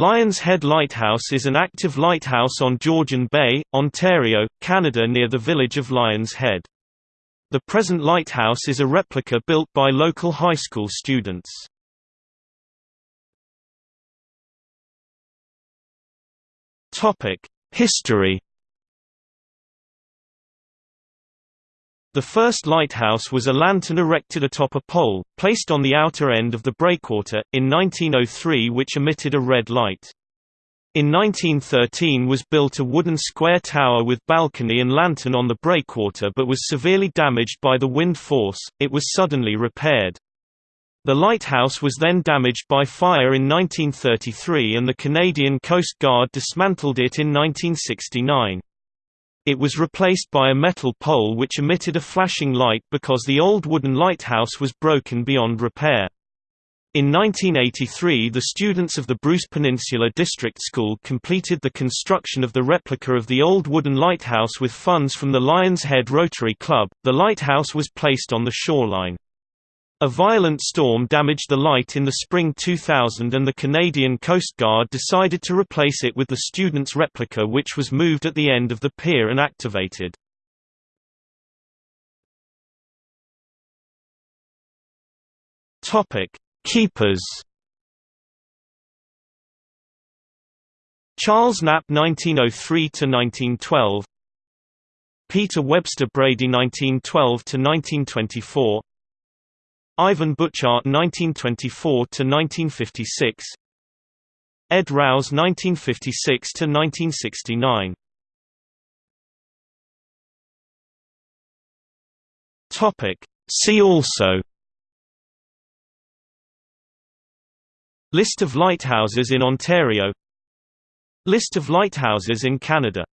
Lions Head Lighthouse is an active lighthouse on Georgian Bay, Ontario, Canada near the village of Lions Head. The present lighthouse is a replica built by local high school students. History The first lighthouse was a lantern erected atop a pole, placed on the outer end of the breakwater, in 1903 which emitted a red light. In 1913 was built a wooden square tower with balcony and lantern on the breakwater but was severely damaged by the wind force, it was suddenly repaired. The lighthouse was then damaged by fire in 1933 and the Canadian Coast Guard dismantled it in 1969. It was replaced by a metal pole which emitted a flashing light because the old wooden lighthouse was broken beyond repair. In 1983 the students of the Bruce Peninsula District School completed the construction of the replica of the old wooden lighthouse with funds from the Lions Head Rotary Club. The lighthouse was placed on the shoreline. A violent storm damaged the light in the spring 2000 and the Canadian Coast Guard decided to replace it with the student's replica which was moved at the end of the pier and activated. Keepers Charles Knapp 1903–1912 Peter Webster Brady 1912–1924 Ivan Butchart 1924–1956 Ed Rouse 1956–1969 See also. List of lighthouses in Ontario. List of lighthouses in Canada